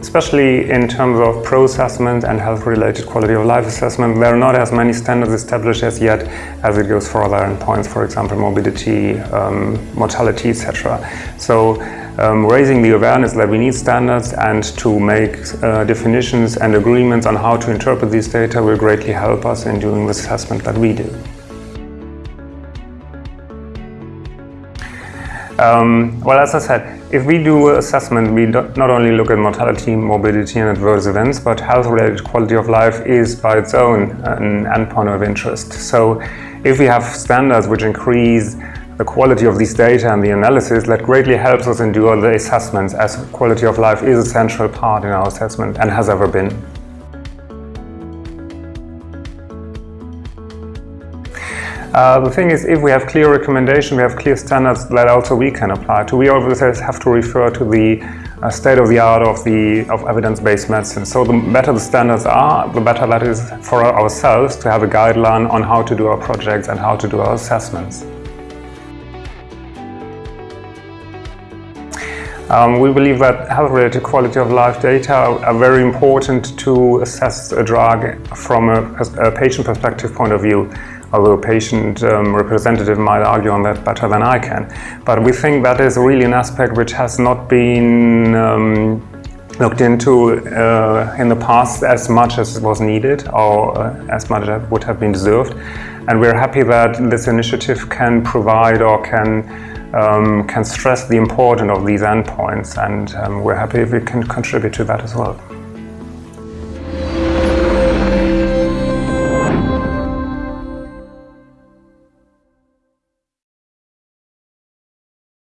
especially in terms of pro assessment and health-related quality of life assessment, there are not as many standards established as yet as it goes for other endpoints, for example, morbidity, um, mortality, etc. So um, raising the awareness that we need standards and to make uh, definitions and agreements on how to interpret these data will greatly help us in doing the assessment that we do. Um, well, as I said, if we do assessment, we not only look at mortality, morbidity and adverse events, but health-related quality of life is by its own an endpoint of interest. So if we have standards which increase the quality of these data and the analysis, that greatly helps us in doing the assessments as quality of life is a central part in our assessment and has ever been. Uh, the thing is, if we have clear recommendation, we have clear standards that also we can apply to. We always have to refer to the uh, state of the art of the of evidence-based medicine. So the better the standards are, the better that is for ourselves to have a guideline on how to do our projects and how to do our assessments. Um, we believe that health-related quality of life data are very important to assess a drug from a, a patient perspective point of view although a patient um, representative might argue on that better than I can. But we think that is really an aspect which has not been um, looked into uh, in the past as much as was needed or uh, as much as would have been deserved. And we're happy that this initiative can provide or can um, can stress the importance of these endpoints and um, we're happy if we can contribute to that as well.